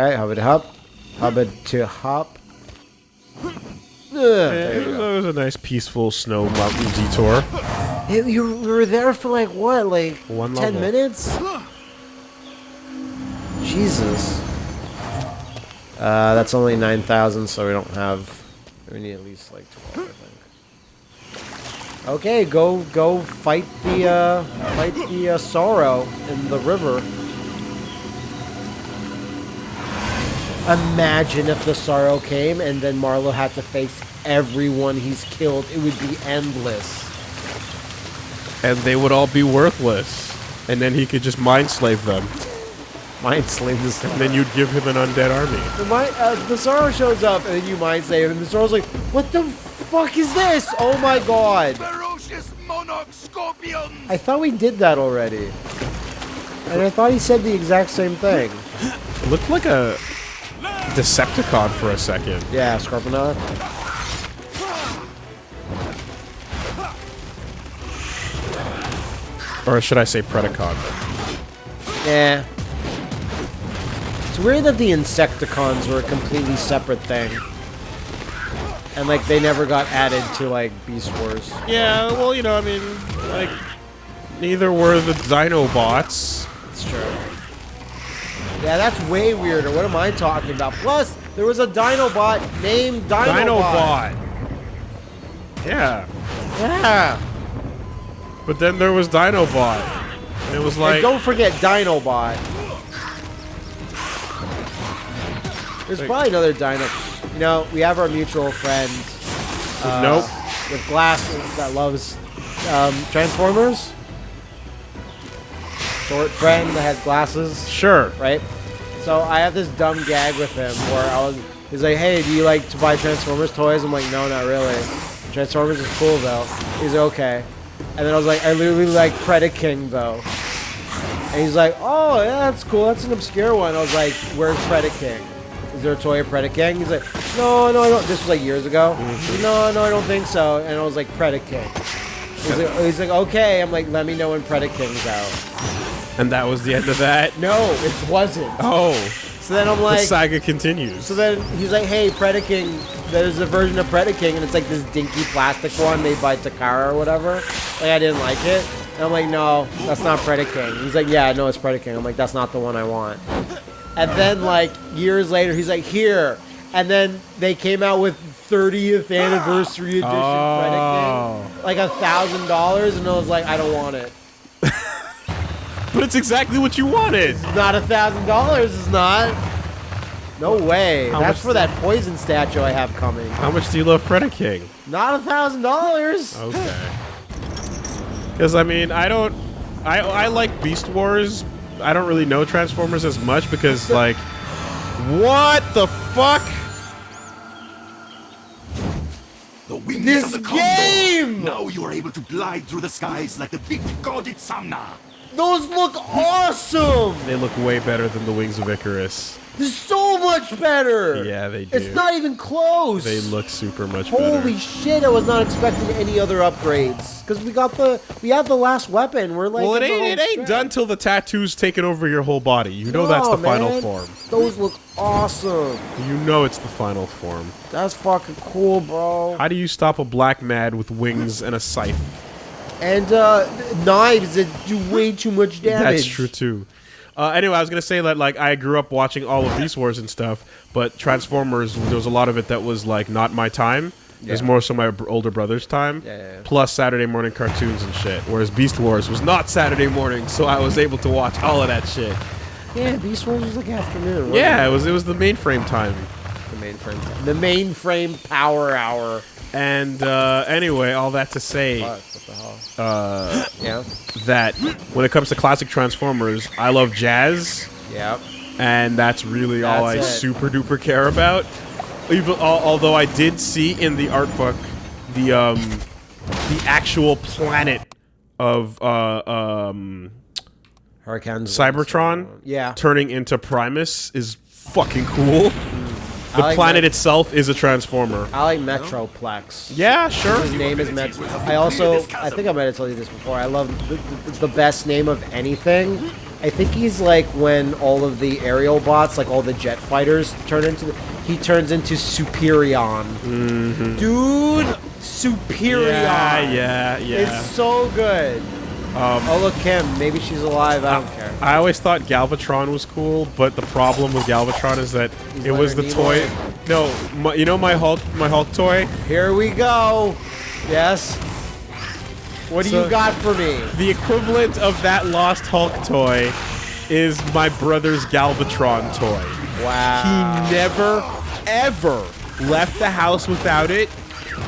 Okay, hub it hop. It to hop. Ugh, Yeah, it, was, it a nice peaceful snow mountain detour. Hey, you were there for like what? Like One 10 level. minutes? Jesus. Uh, that's only 9,000, so we don't have. We need at least like 12, I think. Okay, go go fight the uh, fight the uh, sorrow in the river. Imagine if the sorrow came and then Marlow had to face everyone he's killed. It would be endless. And they would all be worthless. And then he could just mind slave them. Mind slave this And then you'd give him an undead army. The, mind, uh, the Sorrow shows up, and then you mind save, and the Sorrow's like, "What the fuck is this? Oh my god! Ferocious monarch scorpions! I thought we did that already." And I thought he said the exact same thing. Looked like a Decepticon for a second. Yeah, Scorponok. Or should I say Predacon? Yeah. It's weird that the Insecticons were a completely separate thing. And like they never got added to like Beast Wars. Yeah, well, you know, I mean, like, neither were the Dinobots. It's true. Yeah, that's way weirder. What am I talking about? Plus, there was a Dinobot named Dinobot. Dinobot. Yeah. Yeah. But then there was Dinobot. And it was like... and don't forget Dinobot. There's Like- probably another Dino. You know, we have our mutual friend uh, nope. with glasses that loves um, Transformers. Short friend that has glasses. Sure. right? So I have this dumb gag with him where I was, he's like, "Hey, do you like to buy Transformers toys?" I'm like, "No, not really. Transformers is cool though." He's like, "Okay," and then I was like, "I literally like Predaking though," and he's like, "Oh, yeah, that's cool. That's an obscure one." I was like, "Where's Predaking? Is there a toy of Predaking?" He's like, "No, no, I don't." This was like years ago. He's like, no, no, I don't think so. And I was like, "Predaking." He's like, he's like, "Okay." I'm like, "Let me know when Predaking's out." And that was the end of that. No, it wasn't. Oh, So then I'm the like, saga continues. So then he's like, hey, Predaking, there's a version of Predaking, and it's like this dinky plastic one made by Takara or whatever. Like, I didn't like it. And I'm like, no, that's not Predaking. He's like, yeah, no, it's Predaking. I'm like, that's not the one I want. And then, like, years later, he's like, here. And then they came out with 30th anniversary edition Oh. Predaking. Like a thousand dollars, and I was like, I don't want it. But it's exactly what you wanted. Not a thousand dollars, it's not. No way. How That's for that poison statue I have coming. How much do you love Predaking? Not a thousand dollars. Okay. Because I mean, I don't. I I like Beast Wars. I don't really know Transformers as much because like, what the fuck? The wings This of the Condor! game! Now you are able to glide through the skies like the big god Itzamna! Those look awesome. They look way better than the Wings of Icarus. They're so much better. Yeah, they do. It's not even close. They look super much Holy better. Holy shit! I was not expecting any other upgrades because we got the we have the last weapon. We're like Well, it ain't. It ain't stretch. done till the tattoos taken over your whole body. You know that's No, the final form. Those look awesome. You know it's the final form. That's fucking cool, bro. How do you stop a black mad with wings and a scythe? And uh, knives that do way too much damage. That's true too. Uh, anyway, I was gonna say that like I grew up watching all of Beast Wars and stuff, but Transformers there was a lot of it that was like not my time. It was more so my older brother's time. Yeah, yeah, yeah. Plus Saturday morning cartoons and shit. Whereas Beast Wars was not Saturday morning, so I was able to watch all of that shit. Yeah, Beast Wars was like afternoon. Yeah, it was it was the mainframe time. The mainframe. The mainframe power hour. And uh, anyway, all that to say what the hell? uh, Yeah. that when it comes to classic Transformers, I love jazz. Yep. and that's really all I it. super duper care about. Even al- although I did see in the art book the um the actual planet of uh um Hurricanes. Cybertron Yeah. turning into Primus is fucking cool. The like planet itself is a transformer. I like Metroplex. Yeah, sure. His name is Met. I also, I think I might have told you this before. I love the, the, the best name of anything I think he's like when all of the Aerialbots, like all the jet fighters, turn into. He turns into Superion. Mm-hmm. Dude, Superion. Yeah, yeah, yeah. It's so good. Um, Oh look, Kim. Maybe she's alive. I don't care. I always thought Galvatron was cool, but the problem with Galvatron is that He's it was the toy. No, my, you know my Hulk, my Hulk toy. Here we go. Yes. What do So- you got for me? The equivalent of that lost Hulk toy is my brother's Galvatron toy. Wow. He never, ever left the house without it,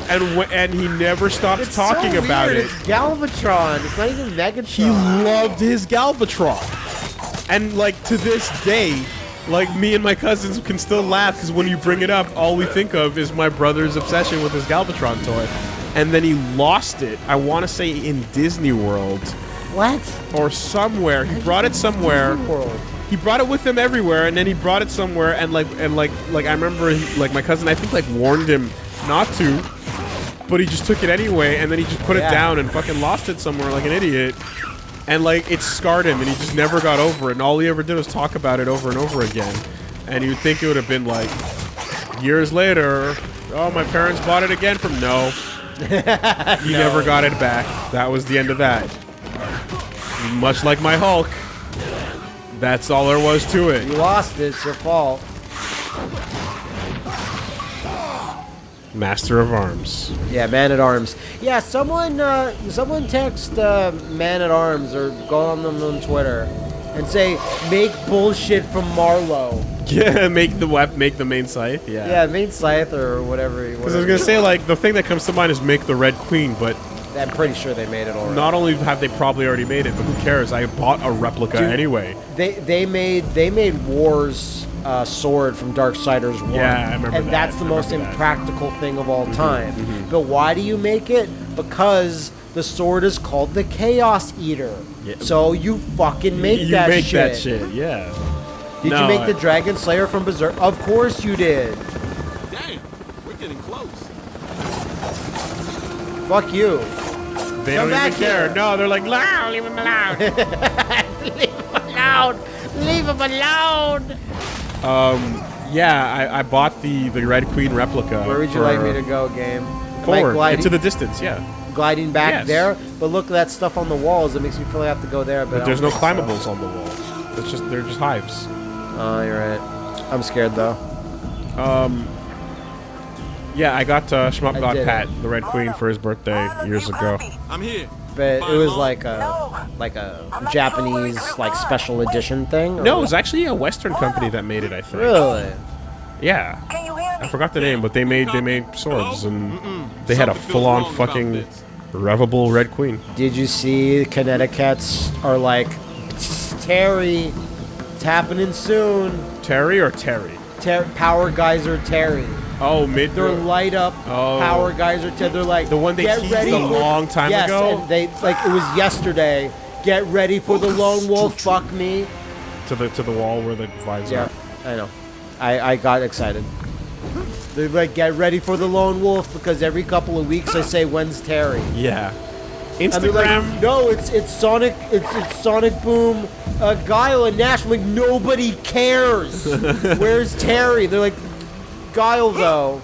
and w- and he never stopped It's talking so about it. It's Galvatron. It's not even Megatron. He loved his Galvatron, and like to this day, like me and my cousins can still laugh because when you bring it up, all we think of is my brother's obsession with his Galvatron toy, and then he lost it. I want to say in Disney World what? or somewhere. He brought it somewhere. World. he brought it with him everywhere and then he brought it somewhere and like and like like i remember he, like my cousin i think like warned him not to but he just took it anyway and then he just put Yeah. it down and fucking lost it somewhere like an idiot. And like it scarred him and he just never got over it and all he ever did was talk about it over and over again. And you'd think it would have been like years later oh my parents bought it again from no. He never got it back. That was the end of that. Much like my hulk. That's all there was to it. You lost it. It's your fault. Master of Arms. Yeah, Man at Arms. Yeah, someone, uh, someone text uh, Man at Arms or go on them on Twitter and say make bullshit from Marlow. Yeah, make the web, make the main scythe. Yeah. Yeah, main Scythe or whatever. Because I was gonna say like the thing that comes to mind is make the Red Queen, but I'm pretty sure they made it already. not only have they probably already made it, but who cares? I bought a replica Dude. anyway. They they made they made War's uh, sword from Darksiders One. Yeah, I remember And that. that's the I most remember that. impractical thing of all time. But why do you make it? Because the sword is called the Chaos Eater. Yeah. So you fucking make you that make shit. that shit. Yeah. Did No, you make I- the Dragon Slayer from Berserk? Of course you did. Damn, we're getting close. Fuck you. They Come don't back even care. here. No, they're like, no, leave him alone. Leave him alone. Leave him alone. Yeah, I, I bought the the Red Queen replica. Where would you like me to go, game? Forward gliding, into the distance. Yeah. gliding back Yes. there? But look at that stuff on the walls. It makes me feel like I have to go there. But, But there's no think so. climbables on the wall. It's just they're just hives. Oh, you're right. I'm scared though. Yeah, I got uh, Shmup I got did it. Pat, the Red Queen, for his birthday years ago. I'm here. But it was like a like a Japanese like special edition thing. or No, it was actually a Western company that made it. I think. really. Yeah. Can you hear me? I forgot the name, but they made they made swords and they had a full-on fucking revable Red Queen. Did you see Connecticut's are like Terry? It's happening soon. Terry or Terry? Ter- Power Geyser Terry. Oh, mid. They're light up Oh. Power Geyser Terry. They're like The one they get teased ready a long time yes, ago? and they like it was yesterday. Get ready for the lone wolf. Fuck me. to the to the wall where the vines Yeah, are. I know. I, I got excited. They're like, get ready for the lone wolf because every couple of weeks I say, when's Terry? Yeah. They're like, Instagram. no, it's it's Sonic, it's, it's Sonic Boom, uh, Guile and Nash. I'm like, nobody cares. Where's Terry? They're like, Guile though.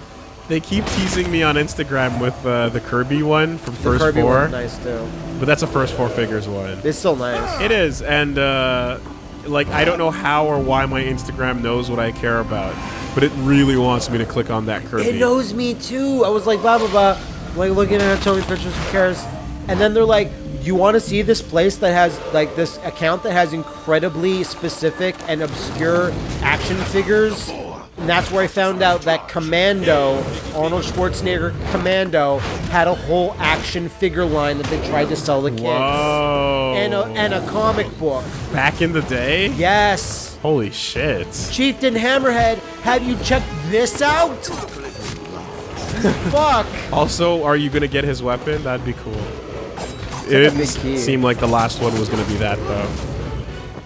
They keep teasing me on Instagram with uh, the Kirby one from The First Kirby Four, nice too. but that's a First Four Figures one. It's still nice. It is, and uh, like I don't know how or why my Instagram knows what I care about, but it really wants me to click on that Kirby. It knows me too. I was like, blah blah blah, like looking at showing pictures. Who cares? And then they're like, you want to see this place that has like this account that has incredibly specific and obscure action figures. And that's where I found out that Commando, Arnold Schwarzenegger Commando, had a whole action figure line that they tried to sell the kids. Whoa! And a, and a comic book. Back in the day? Yes. Holy shit! Chieftain Hammerhead, have you checked this out? Fuck. Also, are you gonna get his weapon? That'd be cool. It a didn't seem like the last one was gonna be that though.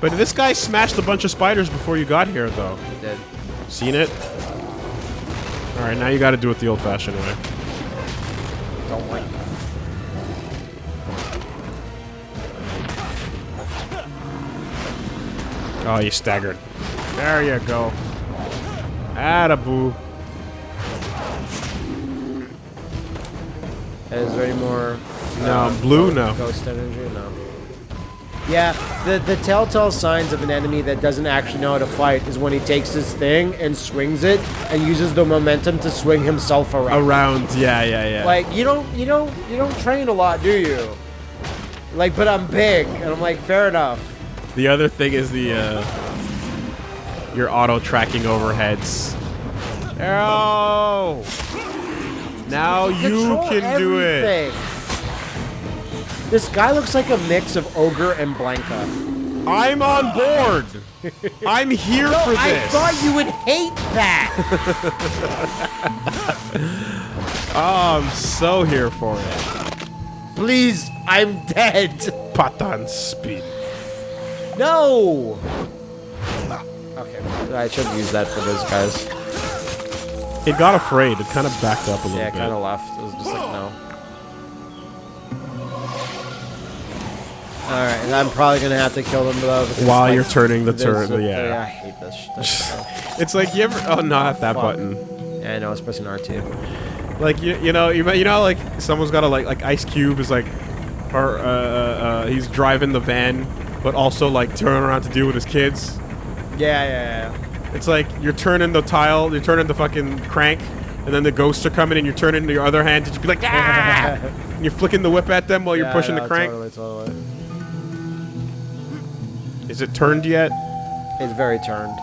But this guy smashed a bunch of spiders before you got here, though. Dead. Seen it? All right, now you got to do it the old-fashioned way. Don't like Oh, you staggered. There you go. Atta-boo. Is there any more? No, uh, blue, no. Ghost energy, no. Yeah, the the telltale signs of an enemy that doesn't actually know how to fight is when he takes his thing and swings it and uses the momentum to swing himself around. Around, yeah, yeah, yeah. Like you don't you don't you don't train a lot, do you? Like, but I'm big, and I'm like, fair enough. the other thing is the, uh, your auto tracking overheads. Arrow! Now you Control can do it. This guy looks like a mix of ogre and Blanka. I'm on board. I'm here No, for this. I thought you would hate that. oh, I'm so here for it. Please, I'm dead. Patan speed. No. Okay, I should use that for those guys. It got afraid. It kind of backed up a little Yeah, bit. kind of left. It was just like no. All right, I'm probably gonna have to kill them though. While like, you're turning the turret, yeah. yeah. I hate this. stuff. It's like you ever. Oh, not that Fuck. button. yeah, I know. It's pressing R2. Like you, you know, you, you know, like someone's got a like like Ice Cube is like, or uh, uh, uh, he's driving the van, but also like turning around to deal with his kids. Yeah, yeah, yeah. It's like you're turning the tile, you're turning the fucking crank, and then the ghosts are coming, and you're turning your other hand to just be like, ah! and you're flicking the whip at them while you're pushing no, the crank. Totally, totally. Is it turned yet? It's very turned.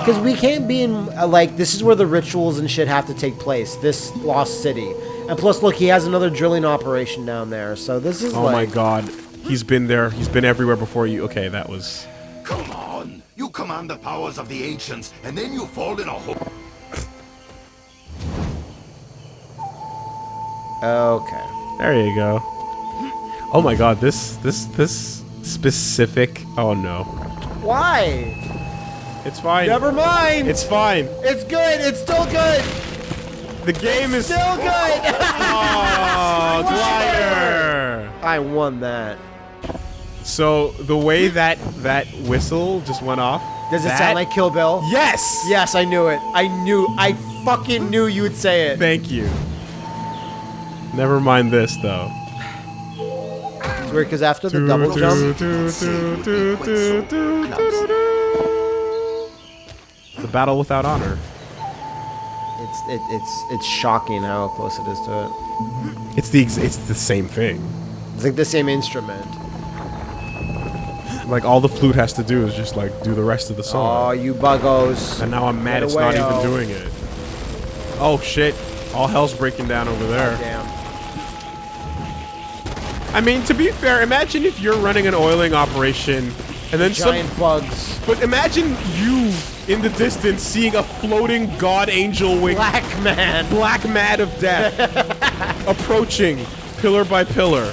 Because we can't be in, uh, like, this is where the rituals and shit have to take place. This lost city. And plus, look, he has another drilling operation down there. So this is Oh like... my god, he's been there. He's been everywhere before you. Okay, that was. Come on! You command the powers of the ancients, and then you fall in a hole. Okay. There you go. Oh my god, this this this specific. Oh no, Why? it's fine. Never mind. It's fine. It's good. It's still good. The game is. Still good. Oh, glider. I won that. So the way that that whistle just went off. Does it that- sound like Kill Bill? Yes. Yes, I knew it. I knew. I fucking knew you would say it. Thank you. Never mind this though. Weird because after the double jump, The battle without honor. it's it, it's it's shocking how close it is to it. It's the it's the same thing. It's like the same instrument. Like all the flute has to do is just like do the rest of the song. Oh, you buggos. and now I'm mad Get it's away, not even oh. doing it. Oh shit! All hell's breaking down over there. Damn. I mean, to be fair, imagine if you're running an oiling operation and then some. Giant bugs. But imagine you in the distance seeing a floating god angel wing Black man. black mat of death approaching pillar by pillar.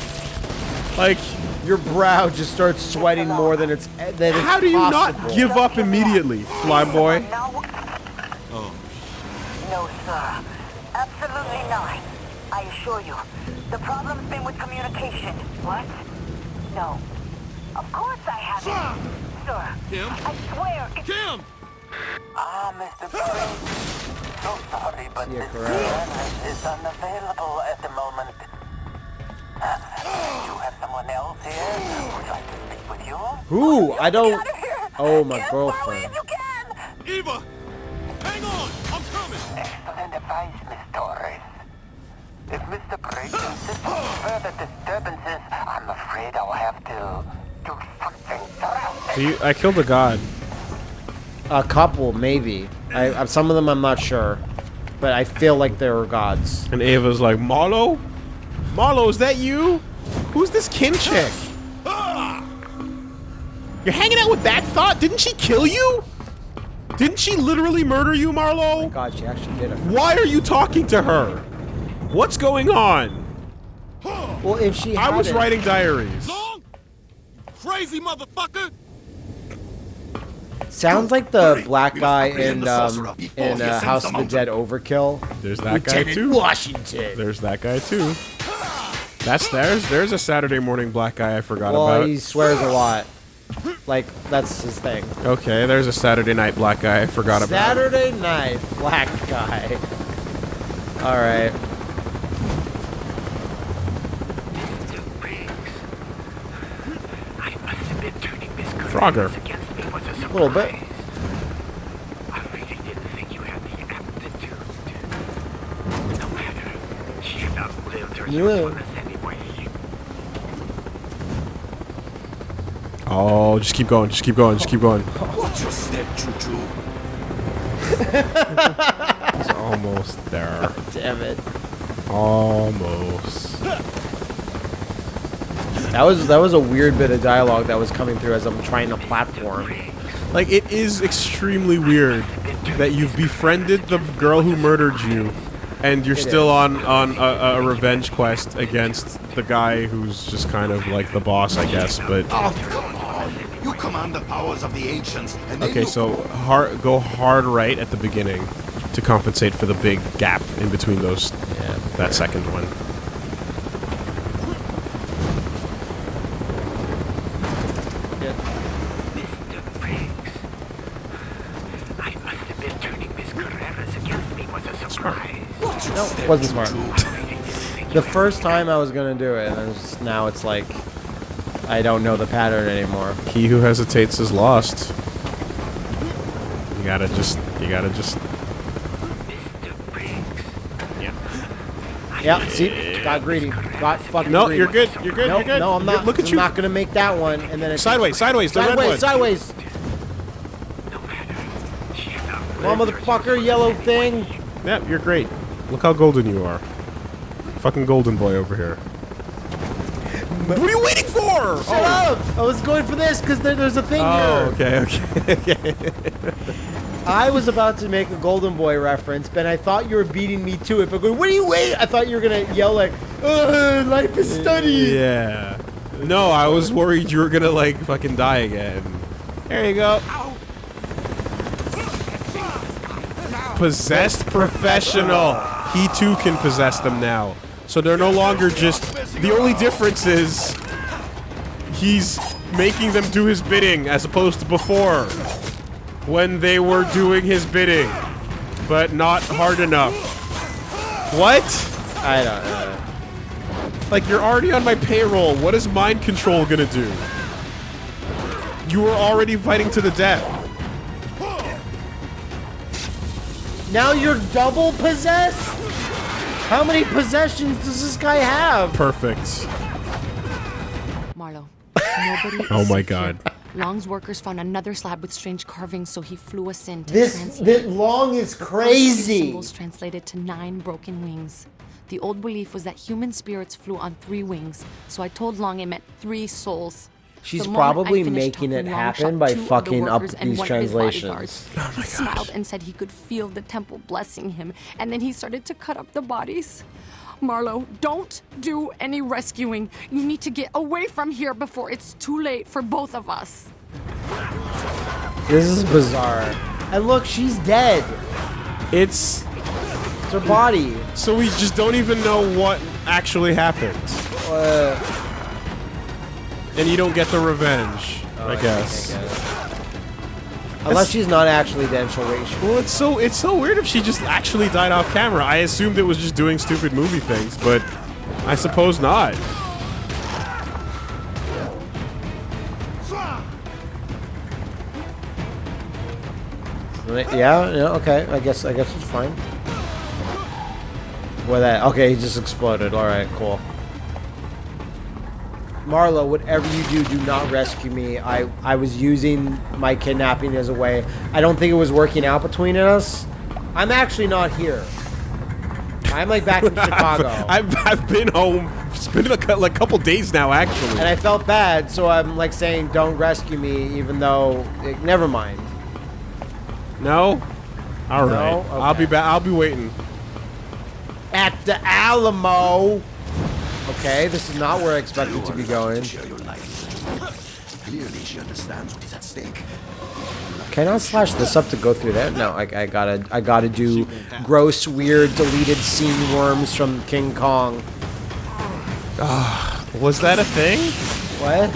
Like, Your brow just starts sweating more than it's than it's how do you possible. not give up immediately, flyboy? Oh. No, sir. Absolutely not. I assure you, the problem's been with communication. What? No. Of course I haven't. Sir. Kim? I swear. It's... Kim! Ah, Mr. Prince. So sorry, but Yeah, this correct. service is unavailable at the moment. Uh, you have someone else here who'd like to speak with you? Who? I don't. Get out of here! Oh, my Get as away girlfriend. you can! Eva! Hang on! I'm coming! Excellent advice, Miss Torres. If Mr. Briggs insists on further disturbances, I'm afraid I'll have to do something drastic. You, I killed a god. A couple, maybe. I, I- some of them I'm not sure, but I feel like they were gods. And Ava's like, Marlow? Marlow, is that you? Who's this Kim chick? You're hanging out with that thought? Didn't she kill you? Didn't she literally murder you, Marlow? God, she actually did it. Why are you talking to her? What's going on? Well, if she I was hadn't- writing diaries. Long? Crazy motherfucker! Sounds like the Hurry, black guy in um, in uh, House of the. Dead Overkill. There's that guy too. Washington. There's that guy too. That's there's there's a Saturday morning black guy I forgot well, about. he swears a lot. Like that's his thing. Okay, there's a Saturday Night Black guy. I forgot about. Saturday night, black guy. All right. Frogger. A little bit. I really didn't think you had the aptitude. No matter. She had outlived her Yeah. Oh, just keep going. Just keep going. Just keep going. Watch your step, Choo-Choo. It's almost there. Damn it. Almost. That was that was a weird bit of dialogue that was coming through as I'm trying to platform. Like it is extremely weird that you've befriended the girl who murdered you, and you're It still is. on on a, a revenge quest against the guy who's just kind of like the boss, I guess. But Oh, come on. You command the powers of the ancients, and okay, you so hard go hard right at the beginning to compensate for the big gap in between those. Yeah. That second one. Mr. Briggs. I must have been turning Miss Carreras against me was a surprise. watch your No, step, wasn't smart. Choo-Choo. I really didn't think The first time I was gonna do it, and just, now it's like I don't know the pattern anymore. He who hesitates is lost. You gotta just. You gotta just. Briggs. Yeah, see, got greedy, got fucking. No, greedy. you're good. You're good. No, you're good. no, I'm You're- not. Look at I'm you. not gonna make that one, and then it's Sideways, sideways, the red sideways, one. sideways. No matter. She had outlived Come on, motherfucker, yellow thing. Yep, you're great. Look how golden you are. Fucking golden boy over here. What are you waiting for? Shut oh. up! I was going for this because there, there's a thing Oh, here. okay, okay. I was about to make a Golden Boy reference, but I thought you were beating me to it. But going, what are you waiting? I thought you were gonna yell like, "Ugh, "Life is study." yeah. No, I was worried you were gonna like fucking die again. There you go. Possessed professional. He too can possess them now. So they're no longer just. The only difference is he's making them do his bidding as opposed to before when they were doing his bidding, but not hard enough. What? I don't know. Like, you're already on my payroll. What is mind control gonna do? You were already fighting to the death. Now you're double possessed. How many possessions does this guy have? Perfect. Marlow, nobody. Oh my safe God. Long's workers found another slab with strange carvings, so he flew us in to This translate. this long is The crazy. Symbols translated to nine broken wings. The old belief was that human spirits flew on three wings, so I told Long it meant three souls. She's The moment I probably making it happen by two of the fucking up these one of his translations. bodyguards. he smiled and said he could feel the temple blessing him, and then he started to cut up the bodies. Marlow, don't do any rescuing. You need to get away from here before it's too late for both of us. This is bizarre. And look, she's dead. It's It's her body. so we just don't even know what actually happened, Uh, and you don't get the revenge. I guess. Unless she's not actually dead, she'll wait. Well, it's so it's so weird if she just actually died off camera. I assumed it was just doing stupid movie things, but I suppose not. Yeah, yeah, okay. I guess I guess it's fine. What that? Okay, he just exploded. All right, cool. Marlow, whatever you do, do not rescue me. I I was using my kidnapping as a way. I don't think it was working out between us. I'm actually not here. I'm like back in Chicago, I've, I've been home. It's been a like couple days now, actually. and I felt bad, so I'm like saying, "Don't rescue me," even though, eh, never mind. no. All right. No? I'll be back. I'll be waiting. At the Alamo. Okay, this is not where I expected to be going. Clearly, she understands what is at stake. Can I slash this up to go through that? No, I, I gotta I gotta do gross, weird, deleted scene worms from King Kong. Was that a thing? What?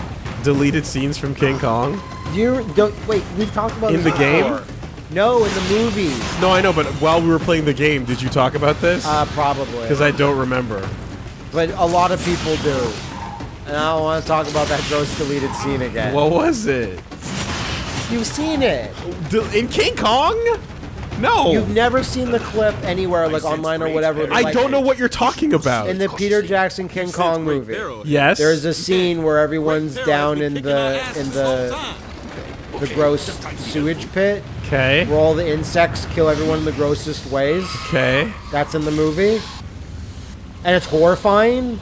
Deleted scenes from King Kong. You don't wait. We've talked about In this the game? No, in the movie. No, I know, but while we were playing the game, did you talk about this? Uh, probably. Because I don't remember. But a lot of people do. And I don't want to talk about that gross deleted scene again. What was it? You've seen it. D- In King Kong? No. You've never seen the clip anywhere, like online or whatever. I like, don't know what you're talking about. In the Peter Jackson King Kong movie, yes. there's a scene where everyone's down in the in the the gross sewage pit, Okay. where all the insects kill everyone in the grossest ways. Okay. That's in the movie, and it's horrifying.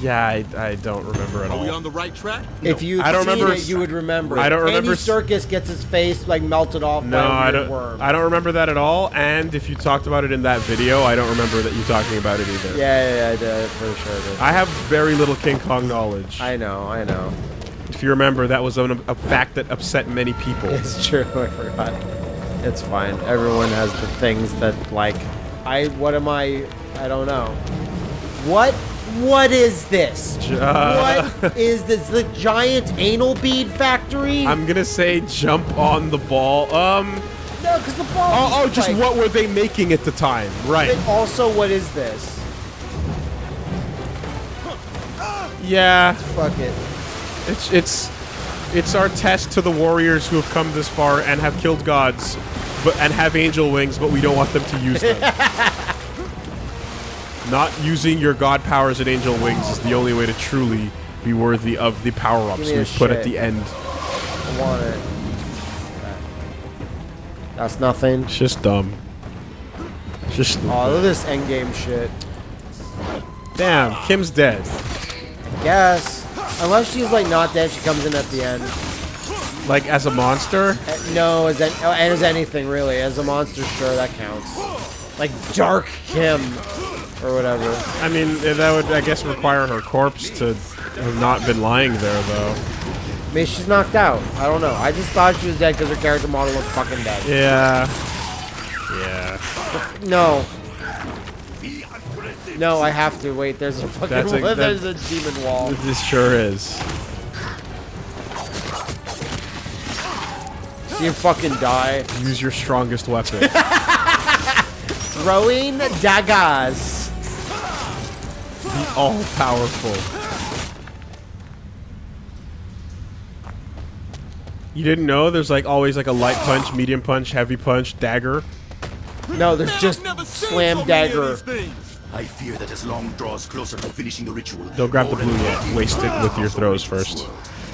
Yeah, I, I don't remember at all. Are we on the right track? If you I don't remember it, you would remember. I don't remember s- Serkis gets his face like melted off No, by a I weird don't. worm. I don't remember that at all. And if you talked about it in that video, I don't remember that you talking about it either. yeah, yeah, yeah, I did. For sure, I did. I have very little King Kong knowledge. I know, I know. if you remember, that was an, a fact that upset many people. It's true. I forgot. It's fine. Everyone has the things that like. I. What am I? I don't know. What? What is this? Uh, what is this? The giant anal bead factory? I'm gonna say jump on the ball. Um. no, because the ball. Oh, oh just like- what were they making at the time? Right. And also, what is this? Yeah. Fuck it. It's it's it's our test to the warriors who have come this far and have killed gods, but and have angel wings, but we don't want them to use them. Not using your god powers and angel wings is the only way to truly be worthy of the power-ups we've put at the end. I want it. That's nothing. It's just dumb. It's just stupid. Oh, look at this endgame shit. Damn, Kim's dead. I guess. Unless she's like not dead, she comes in at the end. Like as a monster. Uh, No, as an, oh, and as anything really, as a monster, sure that counts. Like Dark Kim or whatever. I mean, eh, that would I guess require her corpse to have not been lying there though. Maybe she's knocked out. I don't know. I just thought she was dead because her character model looked fucking dead. Yeah. Yeah. No. No, I have to wait. There's a fucking That's a- wall. that- there's a demon wall. This sure is. So you fucking die. Use your strongest weapon. Throwing daggers. All powerful. You didn't know there's like always like a light punch, medium punch, heavy punch, dagger. No, there's just slam dagger. I fear that as long draws closer to finishing the ritual. Don't grab the blue yet. Waste it with your throws first.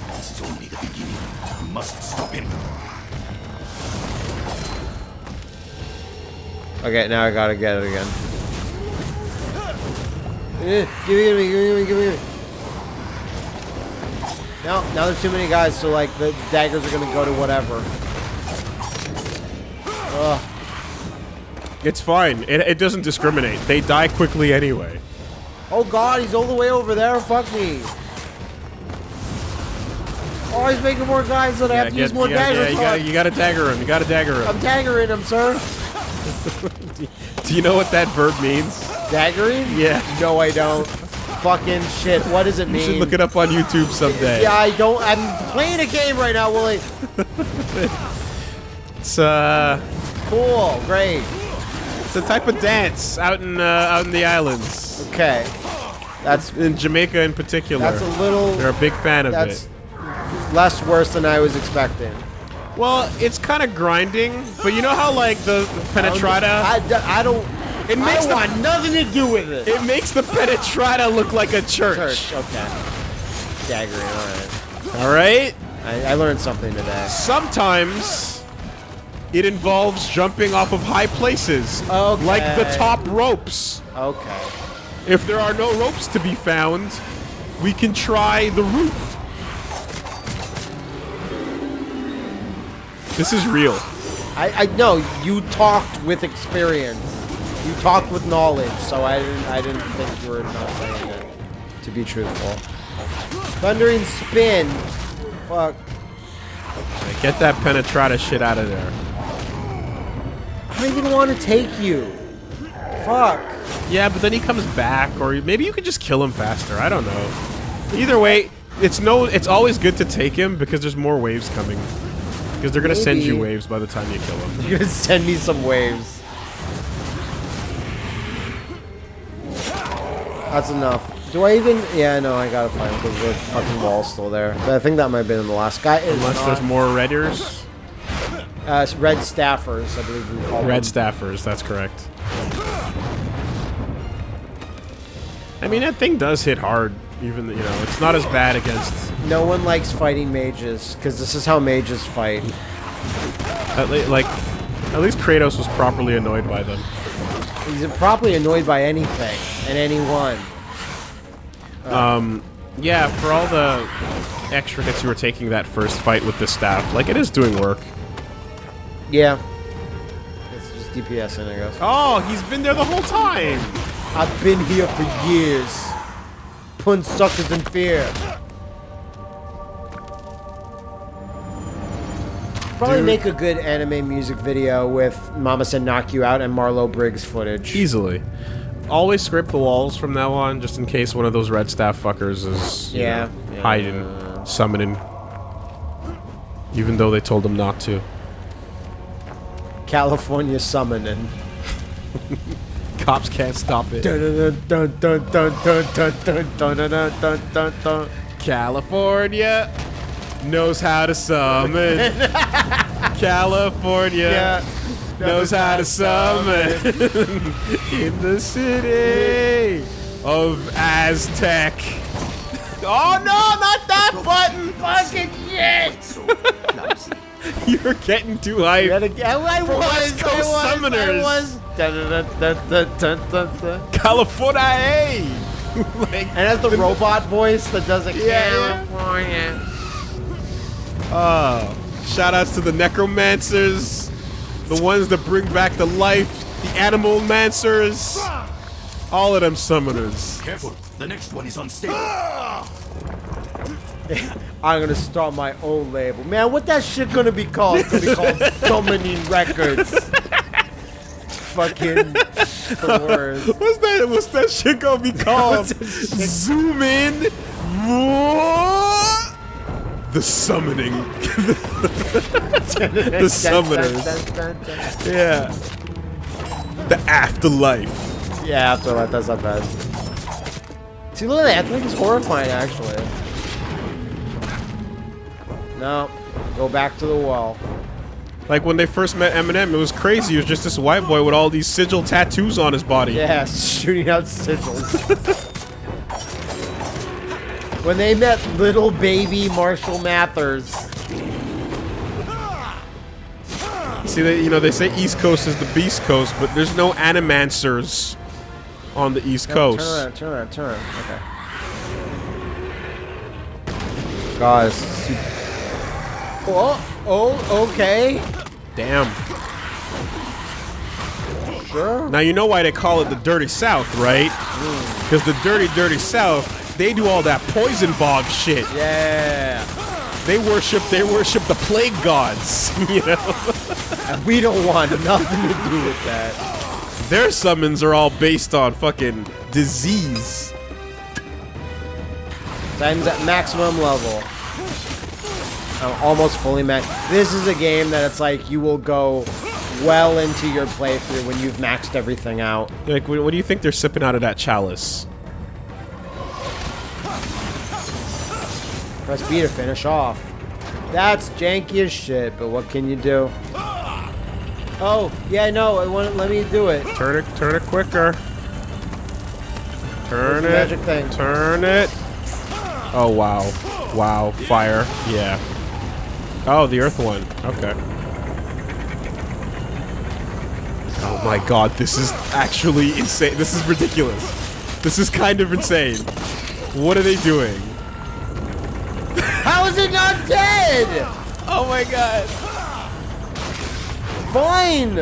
This is only the beginning. We must stop him. Okay, now I gotta get it again. Eh, Give me, give me, give me, give me, give me. Now, now there's too many guys, so like the daggers are gonna go to whatever. Ugh. It's fine. It, it doesn't discriminate. They die quickly anyway. Oh god, he's all the way over there. Fuck me. Oh, he's making more guys, so I have to use more gotta, daggers. yeah, you gotta, you gotta dagger him. You gotta dagger him. I'm daggering him, sir. Do you know what that verb means? Daggering? Yeah. No, I don't. Fucking shit. What does it You mean? should look it up on YouTube someday. Yeah, I don't. I'm playing a game right now, Willie. It's uh, Cool. Great. it's a type of dance out in uh, out in the islands, Okay. That's in Jamaica in particular. that's a little. They're a big fan of That's it. less worse than I was expecting. Well, it's kind of grinding, but you know how like the penetrata, I I don't. It makes I the- want nothing to do with it. it makes the penetrata look like a church. Church. Okay. Daggering. All right. All right. I, I learned something today. Sometimes it involves jumping off of high places, Okay. like the top ropes. Okay. If there are no ropes to be found, we can try the roof. This is real. I, I no. You talked with experience. You talked with knowledge. So I didn't. I didn't think you were not saying it. To be truthful. Thundering spin. Fuck. Get that penetrata shit out of there. I don't even want to take you. Fuck. Yeah, but then he comes back, or maybe you could just kill him faster. I don't know. Either way, it's no. It's always good to take him because there's more waves coming. Because they're gonna send you waves by the time you kill him. You're gonna send me some waves. That's enough. Do I even? Yeah, no, I gotta find because the fucking wall's still there. But I think that might have been in the last guy. Unless not. there's more redders. uh, red staffers, I believe we call them. Red them. staffers. That's correct. I mean, that thing does hit hard. Even you know, it's not as bad against. No one likes fighting mages because this is how mages fight. At le- like, at least Kratos was properly annoyed by them. He's probably annoyed by anything and anyone. Um, Yeah, for all the extra hits you were taking that first fight with the staff, like it is doing work. Yeah. It's just DPS and it goes. Oh, he's been there the whole time. I've been here for years. Putting suckers in fear. probably dude. make a good anime music video with Mama Said Knock You Out and Marlow Briggs footage. Easily. Always script the walls from now on, just in case one of those red staff fuckers is yeah, know, yeah. hiding, summoning. Even though they told them not to. California summoning. Cops can't stop it. California knows how to summon. California Yeah. knows how to summon in the city of Aztec. Oh no, not that button! Fucking shit! You're getting too again, I was, West Coast I was, I summoners. was. Dun dun. California! like, And has the robot voice that does it. Yeah, California. Oh, shout outs to the necromancers, the ones that bring back to life, the animal mancers, all of them summoners. Careful, the next one is unstable. I'm gonna start my own label. Man, what that shit gonna be called? It's gonna be called Dominine Records. Fucking the worst. What's that? What's that shit gonna be called? Zoom in. The summoning. the summoners. Yeah. The afterlife. Yeah, after that, that's not bad. See, look at that. I think it's horrifying, actually. No. Go back to the wall. Like when they first met Eminem, it was crazy. He was just this white boy with all these sigil tattoos on his body. Yeah, shooting out sigils. when they met little baby Marshall Mathers. See, they, you know, they say East Coast is the Beast Coast, but there's no animancers on the East Coast. Turn around, turn around, turn around. Okay. Guys. Oh, oh, okay. Damn. Sure. Now you know why they call it the Dirty South, right? Hmm. Because the Dirty, Dirty South, they do all that poison bog shit. Yeah. They worship, they worship the plague gods. You know, And we don't want nothing to do with that. their summons are all based on fucking disease. Titan's at maximum level. I'm almost fully max. This is a game that it's like you will go well into your playthrough when you've maxed everything out. Like, what do you think they're sipping out of that chalice? Press B to finish off. That's janky as shit, but what can you do? Oh, yeah, no, it wouldn't let me do it. Turn it, turn it quicker. Turn it. magic thing. Turn it. Oh wow, wow, fire. Yeah. Oh, the earth one. Okay. Oh my god, this is actually insane. This is ridiculous. This is kind of insane. What are they doing? Is it not dead? Oh my god. Fine.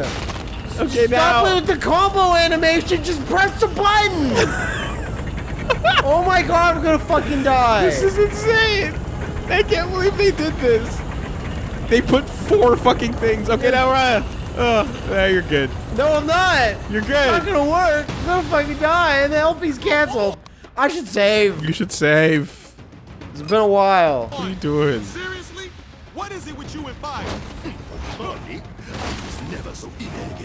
Okay, Stop now. with the combo animation. Just press the button. oh my god, I'm gonna fucking die. This is insane. I can't believe they did this. They put four fucking things. Okay, now Ryan. Oh, yeah, you're good. no, I'm not. You're It's not gonna work. I'm gonna fucking die, and the LP's canceled. I should save. You should save. It's been a while. What are you doing? Seriously? What is it with you and fire? Funny. I was never so inelegant.